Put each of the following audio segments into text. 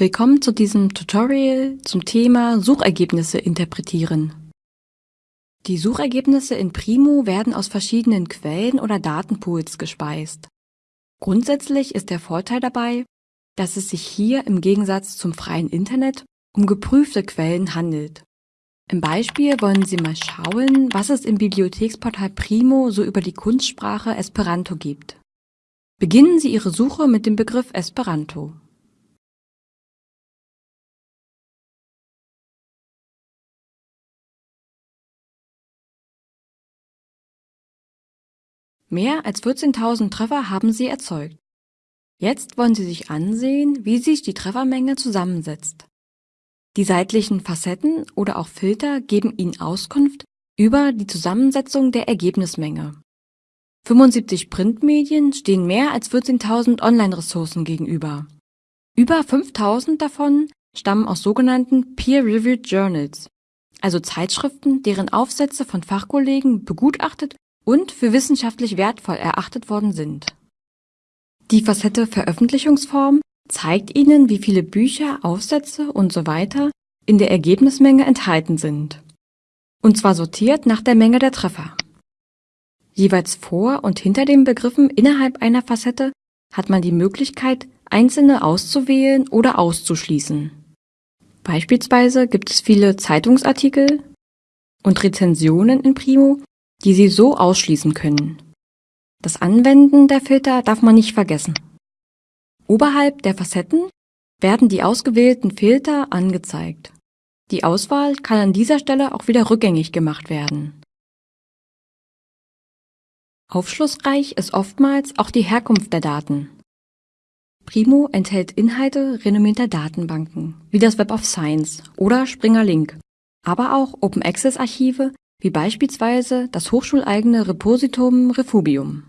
Willkommen zu diesem Tutorial zum Thema Suchergebnisse interpretieren. Die Suchergebnisse in Primo werden aus verschiedenen Quellen oder Datenpools gespeist. Grundsätzlich ist der Vorteil dabei, dass es sich hier im Gegensatz zum freien Internet um geprüfte Quellen handelt. Im Beispiel wollen Sie mal schauen, was es im Bibliotheksportal Primo so über die Kunstsprache Esperanto gibt. Beginnen Sie Ihre Suche mit dem Begriff Esperanto. Mehr als 14.000 Treffer haben Sie erzeugt. Jetzt wollen Sie sich ansehen, wie sich die Treffermenge zusammensetzt. Die seitlichen Facetten oder auch Filter geben Ihnen Auskunft über die Zusammensetzung der Ergebnismenge. 75 Printmedien stehen mehr als 14.000 Online-Ressourcen gegenüber. Über 5.000 davon stammen aus sogenannten Peer-Reviewed Journals, also Zeitschriften, deren Aufsätze von Fachkollegen begutachtet und für wissenschaftlich wertvoll erachtet worden sind. Die Facette Veröffentlichungsform zeigt Ihnen, wie viele Bücher, Aufsätze usw. in der Ergebnismenge enthalten sind. Und zwar sortiert nach der Menge der Treffer. Jeweils vor und hinter den Begriffen innerhalb einer Facette hat man die Möglichkeit, einzelne auszuwählen oder auszuschließen. Beispielsweise gibt es viele Zeitungsartikel und Rezensionen in Primo, die Sie so ausschließen können. Das Anwenden der Filter darf man nicht vergessen. Oberhalb der Facetten werden die ausgewählten Filter angezeigt. Die Auswahl kann an dieser Stelle auch wieder rückgängig gemacht werden. Aufschlussreich ist oftmals auch die Herkunft der Daten. Primo enthält Inhalte renommierter Datenbanken, wie das Web of Science oder Springer Link, aber auch Open Access Archive, wie beispielsweise das hochschuleigene Repositum Refugium.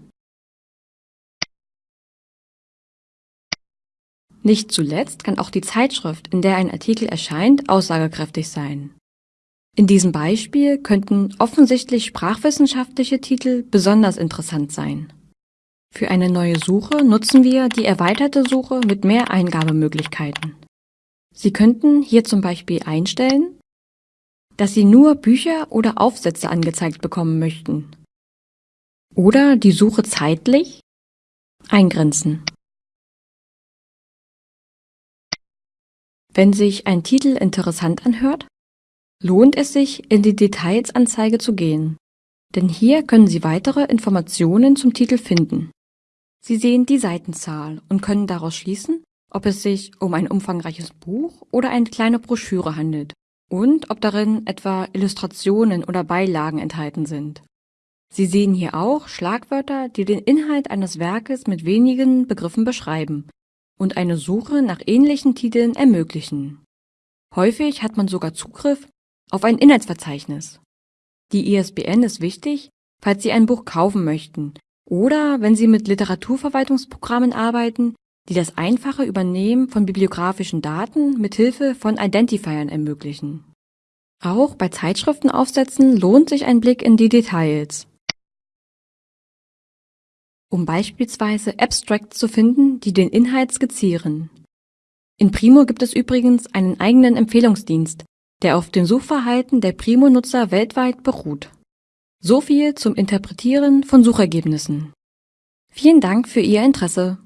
Nicht zuletzt kann auch die Zeitschrift, in der ein Artikel erscheint, aussagekräftig sein. In diesem Beispiel könnten offensichtlich sprachwissenschaftliche Titel besonders interessant sein. Für eine neue Suche nutzen wir die erweiterte Suche mit mehr Eingabemöglichkeiten. Sie könnten hier zum Beispiel einstellen, dass Sie nur Bücher oder Aufsätze angezeigt bekommen möchten. Oder die Suche zeitlich eingrenzen. Wenn sich ein Titel interessant anhört, lohnt es sich, in die Detailsanzeige zu gehen, denn hier können Sie weitere Informationen zum Titel finden. Sie sehen die Seitenzahl und können daraus schließen, ob es sich um ein umfangreiches Buch oder eine kleine Broschüre handelt und ob darin etwa Illustrationen oder Beilagen enthalten sind. Sie sehen hier auch Schlagwörter, die den Inhalt eines Werkes mit wenigen Begriffen beschreiben und eine Suche nach ähnlichen Titeln ermöglichen. Häufig hat man sogar Zugriff auf ein Inhaltsverzeichnis. Die ISBN ist wichtig, falls Sie ein Buch kaufen möchten oder wenn Sie mit Literaturverwaltungsprogrammen arbeiten, die das einfache Übernehmen von bibliografischen Daten mit Hilfe von Identifiern ermöglichen. Auch bei Zeitschriftenaufsätzen lohnt sich ein Blick in die Details um beispielsweise Abstracts zu finden, die den Inhalt skizzieren. In Primo gibt es übrigens einen eigenen Empfehlungsdienst, der auf dem Suchverhalten der Primo-Nutzer weltweit beruht. So viel zum Interpretieren von Suchergebnissen. Vielen Dank für Ihr Interesse.